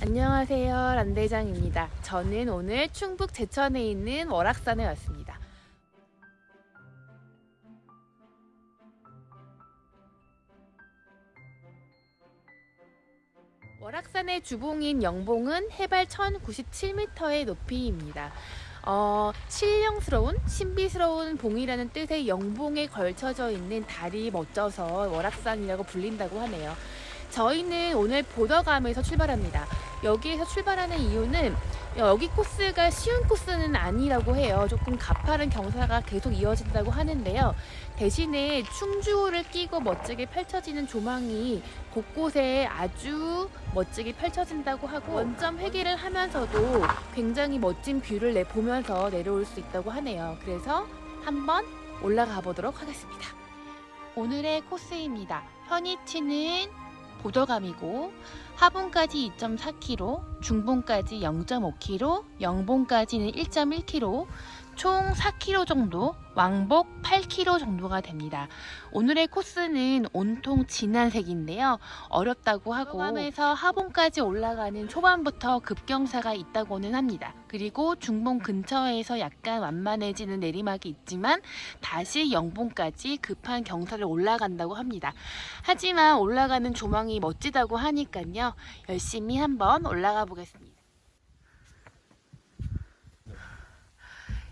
안녕하세요. 란대장입니다. 저는 오늘 충북 제천에 있는 월악산에 왔습니다. 월악산의 주봉인 영봉은 해발 1097m의 높이입니다. 어, 신령스러운 신비스러운 봉이라는 뜻의 영봉에 걸쳐져 있는 달이 멋져서 월악산이라고 불린다고 하네요. 저희는 오늘 보덕암에서 출발합니다. 여기에서 출발하는 이유는 여기 코스가 쉬운 코스는 아니라고 해요. 조금 가파른 경사가 계속 이어진다고 하는데요. 대신에 충주호를 끼고 멋지게 펼쳐지는 조망이 곳곳에 아주 멋지게 펼쳐진다고 하고 원점 회귀를 하면서도 굉장히 멋진 뷰를 내 보면서 내려올 수 있다고 하네요. 그래서 한번 올라가 보도록 하겠습니다. 오늘의 코스입니다. 현이치는 보더감이고 하봉까지 2.4km, 중봉까지 0.5km, 영봉까지는 1.1km, 총 4km 정도, 왕복 8km 정도가 됩니다. 오늘의 코스는 온통 진한 색인데요. 어렵다고 하고 함에서 하봉까지 올라가는 초반부터 급경사가 있다고는 합니다. 그리고 중봉 근처에서 약간 완만해지는 내리막이 있지만 다시 영봉까지 급한 경사를 올라간다고 합니다. 하지만 올라가는 조망이 멋지다고 하니까요. 열심히 한번 올라가 보겠습니다.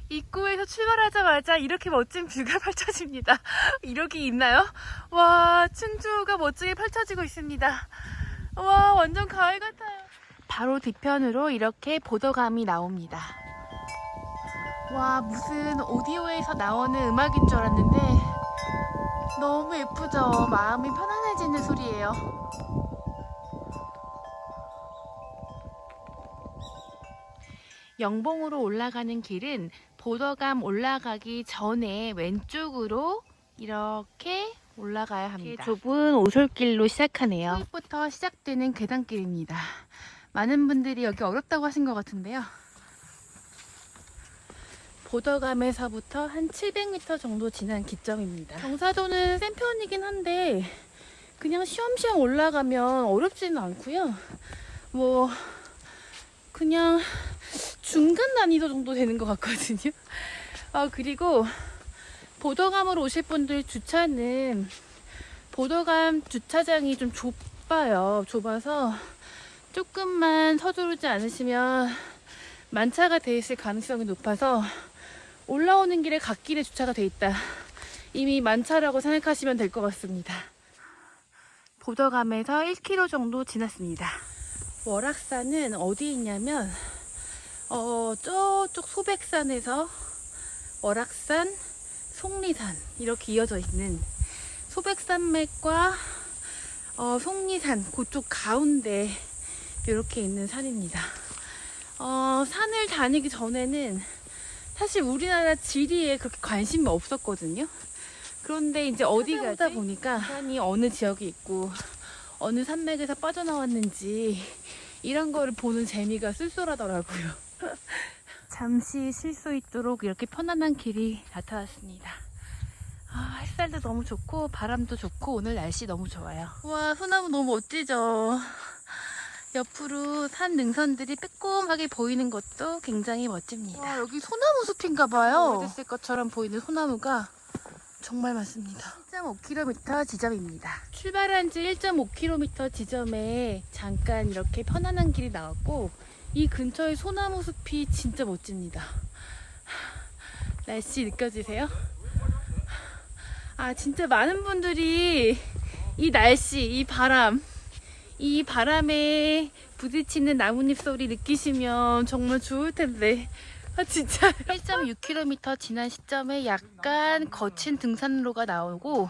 입구에서 출발하자마자 이렇게 멋진 뷰가 펼쳐집니다. 이렇게 있나요? 와, 충주가 멋지게 펼쳐지고 있습니다. 와, 완전 가을 같아요. 바로 뒤편으로 이렇게 보더감이 나옵니다. 와, 무슨 오디오에서 나오는 음악인 줄 알았는데 너무 예쁘죠? 마음이 편안해지는 소리예요. 영봉으로 올라가는 길은 보더감 올라가기 전에 왼쪽으로 이렇게 올라가야 합니다. 좁은 오솔길로 시작하네요. 수입부터 시작되는 계단길입니다. 많은 분들이 여기 어렵다고 하신 것 같은데요. 보더감에서부터 한 700m 정도 지난 기점입니다. 경사도는 센 편이긴 한데 그냥 쉬엄쉬엄 올라가면 어렵지는 않고요. 뭐 그냥 중간 난이도 정도 되는 것 같거든요. 아, 그리고 보더감으로 오실 분들 주차는 보더감 주차장이 좀 좁아요. 좁아서 조금만 서두르지 않으시면 만차가 돼 있을 가능성이 높아서 올라오는 길에 갓길에 주차가 돼 있다. 이미 만차라고 생각하시면 될 것 같습니다. 보더감에서 1km 정도 지났습니다. 월악산은 어디 있냐면 어, 저쪽 소백산에서 월악산, 속리산 이렇게 이어져 있는 소백산맥과 어, 속리산 그쪽 가운데 이렇게 있는 산입니다. 어, 산을 다니기 전에는 사실 우리나라 지리에 그렇게 관심이 없었거든요. 그런데 이제 어디 가다 보니까 산이 어느 지역에 있고 어느 산맥에서 빠져나왔는지 이런 거를 보는 재미가 쏠쏠하더라고요. 잠시 쉴 수 있도록 이렇게 편안한 길이 나타났습니다. 아, 햇살도 너무 좋고 바람도 좋고 오늘 날씨 너무 좋아요. 와 소나무 너무 멋지죠? 옆으로 산 능선들이 빼꼼하게 보이는 것도 굉장히 멋집니다. 와, 여기 소나무 숲인가 봐요. 오래됐을 것처럼 보이는 소나무가 정말 많습니다. 1.5km 지점입니다. 출발한 지 1.5km 지점에 잠깐 이렇게 편안한 길이 나왔고 이 근처에 소나무 숲이 진짜 멋집니다. 날씨 느껴지세요? 아 진짜 많은 분들이 이 날씨, 이 바람, 이 바람에 부딪히는 나뭇잎 소리 느끼시면 정말 좋을 텐데 아 진짜 1.6km 지난 시점에 약간 거친 등산로가 나오고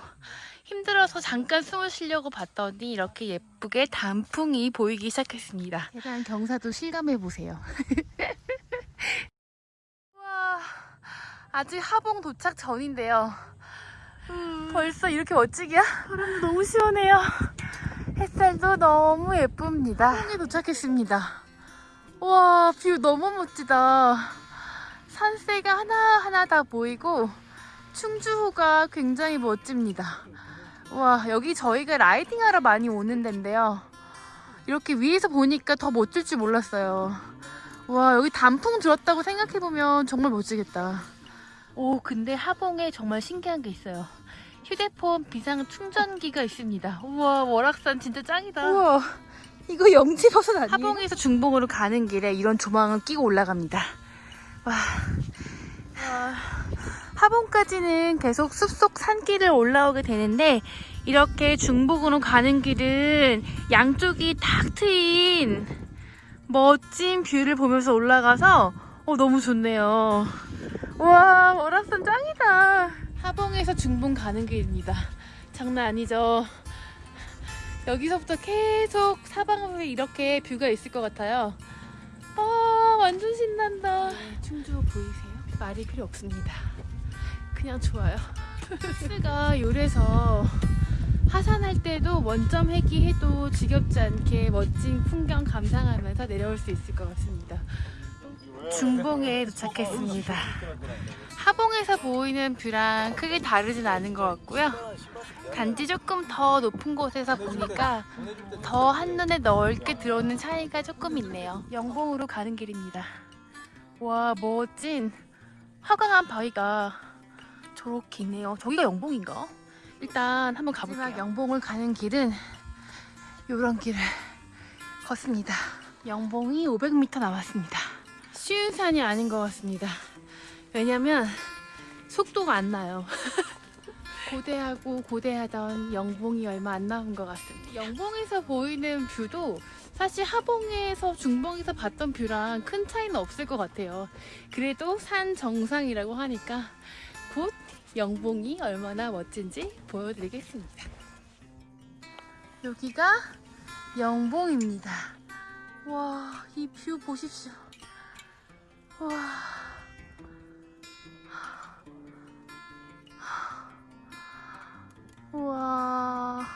힘들어서 잠깐 숨을 쉬려고 봤더니 이렇게 예쁘게 단풍이 보이기 시작했습니다. 계단 경사도 실감해보세요. 와 아직 하봉 도착 전인데요. 음, 벌써 이렇게 멋질 거야? 바람도 너무 시원해요. 햇살도 너무 예쁩니다. 하봉에 도착했습니다. 와, 뷰 너무 멋지다. 산세가 하나하나 다 보이고 충주호가 굉장히 멋집니다. 와 여기 저희가 riding하러 많이 오는 데인데요 이렇게 위에서 보니까 더 멋질 줄 몰랐어요. 와, 여기 단풍 들었다고 생각해보면 정말 멋지겠다. 오, 근데 하봉에 정말 신기한 게 있어요. 휴대폰 비상 충전기가 있습니다. 우와, 월악산 진짜 짱이다. 우와 이거 영지버섯 아니에요? 하봉에서 중봉으로 가는 길에 이런 조망을 끼고 올라갑니다. 와. 하봉까지는 계속 숲속 산길을 올라오게 되는데 이렇게 중복으로 가는 길은 양쪽이 탁 트인 멋진 뷰를 보면서 올라가서 어, 너무 좋네요. 와, 월악산 짱이다. 하봉에서 중봉 가는 길입니다. 장난 아니죠? 여기서부터 계속 사방으로 이렇게 뷰가 있을 것 같아요. 아, 완전 신난다. 충주 보이세요? 말이 필요 없습니다. 그냥 좋아요. 코스가 요래서 하산할 때도 원점 회귀해도 지겹지 않게 멋진 풍경 감상하면서 내려올 수 있을 것 같습니다. 중봉에 도착했습니다. 하봉에서 보이는 뷰랑 크게 다르진 않은 것 같고요. 단지 조금 더 높은 곳에서 보니까 더 한눈에 넓게 들어오는 차이가 조금 있네요. 영봉으로 가는 길입니다. 와 멋진 화강한 바위가 저렇게 있네요. 저기가 영봉인가? 일단 한번 가볼게요. 마지막 영봉을 가는 길은 이런 길을 걷습니다. 영봉이 500m 남았습니다. 쉬운 산이 아닌 것 같습니다. 왜냐면 속도가 안 나요. 고대하고 고대하던 영봉이 얼마 안 남은 것 같습니다. 영봉에서 보이는 뷰도 사실 하봉에서 중봉에서 봤던 뷰랑 큰 차이는 없을 것 같아요. 그래도 산 정상이라고 하니까 곧 영봉이 얼마나 멋진지 보여드리겠습니다. 여기가 영봉입니다. 와, 이 뷰 보십시오. 와. 우와.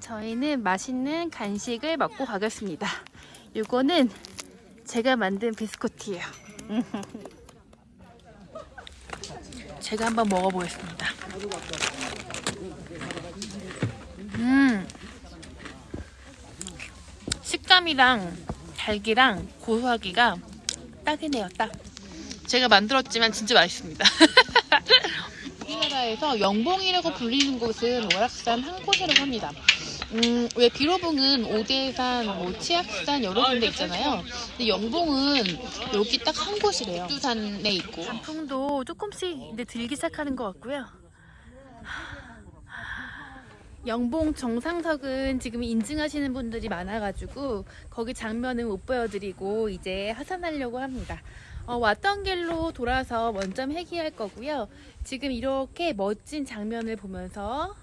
저희는 맛있는 간식을 먹고 가겠습니다. 이거는 제가 만든 비스코트예요. 제가 한번 먹어보겠습니다. 음, 식감이랑 달기랑 고소하기가 딱이네요, 딱. 제가 만들었지만 진짜 맛있습니다. 우리나라에서 영봉이라고 불리는 곳은 월악산 한 곳이라고 합니다. 음, 왜 비로봉은 오대산, 뭐 치악산 여러 군데 있잖아요. 근데 영봉은 여기 딱 한 곳이래요. 두산에 있고. 단풍도 조금씩 이제 들기 시작하는 것 같고요. 영봉 정상석은 지금 인증하시는 분들이 많아가지고 거기 장면은 못 보여드리고 이제 하산하려고 합니다. 어, 왔던 길로 돌아서 원점 회귀할 거고요. 지금 이렇게 멋진 장면을 보면서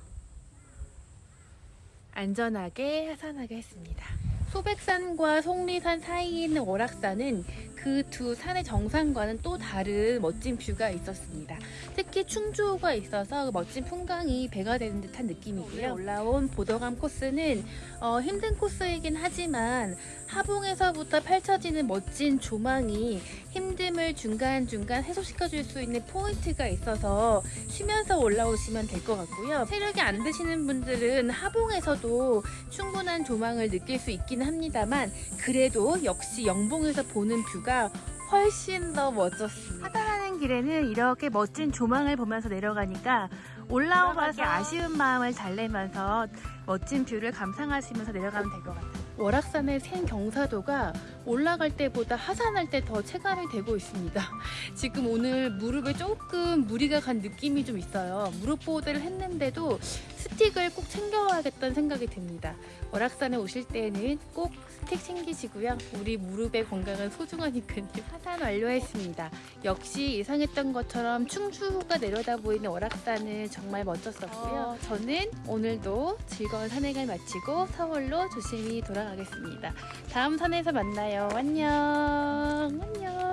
안전하게 하산하게 했습니다. 소백산과 속리산 사이에 있는 월악산은 그 두 산의 정상과는 또 다른 멋진 뷰가 있었습니다. 특히 충주호가 있어서 그 멋진 풍광이 배가 되는 듯한 느낌이고요. 올라온 보더감 코스는 어, 힘든 코스이긴 하지만 하봉에서부터 펼쳐지는 멋진 조망이 힘듦을 중간중간 해소시켜줄 수 있는 포인트가 있어서 쉬면서 올라오시면 될 것 같고요. 체력이 안 되시는 분들은 하봉에서도 충분한 조망을 느낄 수 있 기는 합니다만 그래도 역시 영봉에서 보는 뷰가 훨씬 더 멋졌습니다. 하산하는 길에는 이렇게 멋진 조망을 보면서 내려가니까 올라오기 아쉬운 마음을 달래면서 멋진 뷰를 감상하시면서 내려가면 될 것 같아요. 월악산의 생 경사도가 올라갈 때보다 하산할 때 더 체감이 되고 있습니다. 지금 오늘 무릎에 조금 무리가 간 느낌이 좀 있어요. 무릎 보호대를 했는데도 스틱을 꼭 챙겨와야겠다는 생각이 듭니다. 월악산에 오실 때는 꼭 스틱 챙기시고요. 우리 무릎의 건강은 소중하니까요. 하산 완료했습니다. 역시 예상했던 것처럼 충주호가 내려다 보이는 월악산은 정말 멋졌었고요. 저는 오늘도 즐거운 산행을 마치고 서울로 조심히 돌아가겠습니다. 다음 산에서 만나요. 안녕. 안녕.